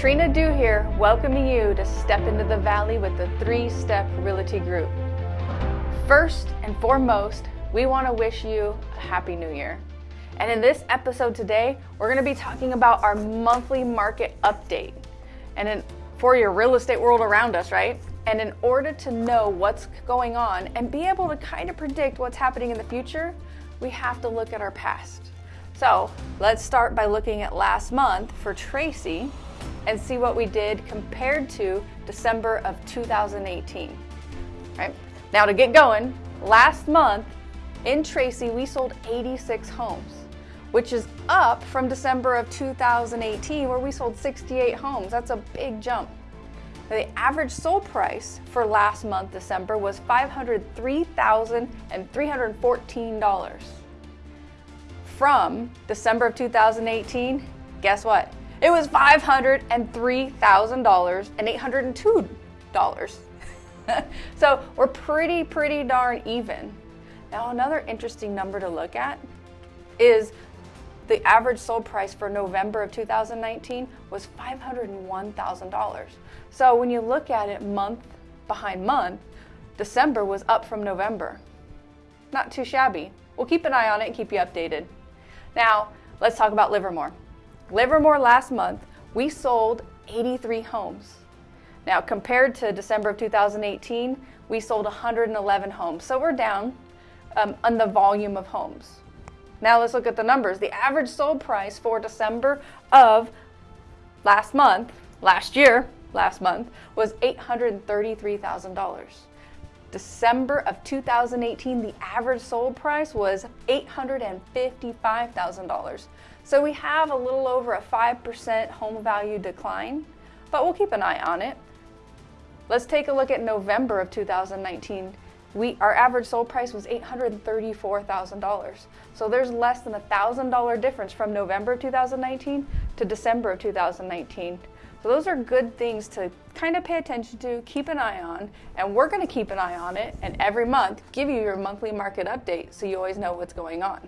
Trina Dew here, welcoming you to step into the valley with the Three Step Realty Group. First and foremost, we want to wish you a Happy New Year. And in this episode today, we're going to be talking about our monthly market update. And in, for your real estate world around us, right? And in order to know what's going on and be able to kind of predict what's happening in the future, we have to look at our past. So let's start by looking at last month for Tracy and see what we did compared to December of 2018. Right? Now to get going, last month in Tracy we sold 86 homes, which is up from December of 2018 where we sold 68 homes. That's a big jump. The average sold price for last month, December, was $503,314 from December of 2018, guess what? It was $503,802. so we're pretty, pretty darn even. Now another interesting number to look at is the average sold price for November of 2019 was $501,000. So when you look at it month behind month, December was up from November. Not too shabby. We'll keep an eye on it and keep you updated. Now, let's talk about Livermore. Livermore last month, we sold 83 homes. Now, compared to December of 2018, we sold 111 homes. So we're down um, on the volume of homes. Now let's look at the numbers. The average sold price for December of last month, last year, last month, was $833,000. December of 2018, the average sold price was $855,000. So we have a little over a 5% home value decline, but we'll keep an eye on it. Let's take a look at November of 2019. We, our average sold price was $834,000. So there's less than a $1,000 difference from November 2019 to December of 2019. So those are good things to kind of pay attention to, keep an eye on, and we're going to keep an eye on it and every month give you your monthly market update so you always know what's going on.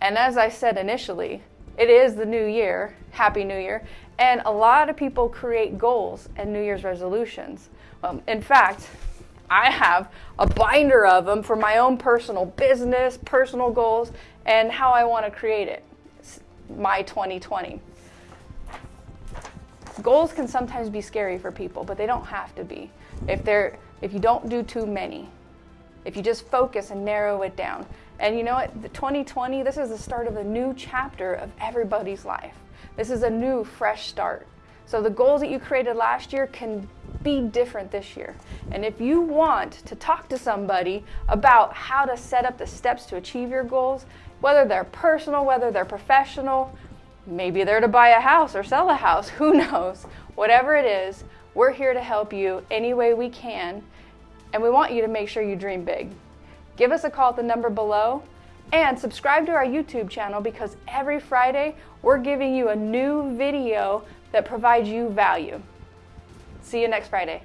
And as I said initially, it is the new year, Happy New Year, and a lot of people create goals and New Year's resolutions. Um, in fact, I have a binder of them for my own personal business, personal goals, and how I want to create it. It's my 2020. Goals can sometimes be scary for people, but they don't have to be. If they're if you don't do too many, if you just focus and narrow it down. And you know what? The 2020, this is the start of a new chapter of everybody's life. This is a new fresh start. So the goals that you created last year can be different this year. And if you want to talk to somebody about how to set up the steps to achieve your goals, whether they're personal, whether they're professional, Maybe they're to buy a house or sell a house, who knows? Whatever it is, we're here to help you any way we can, and we want you to make sure you dream big. Give us a call at the number below and subscribe to our YouTube channel because every Friday we're giving you a new video that provides you value. See you next Friday.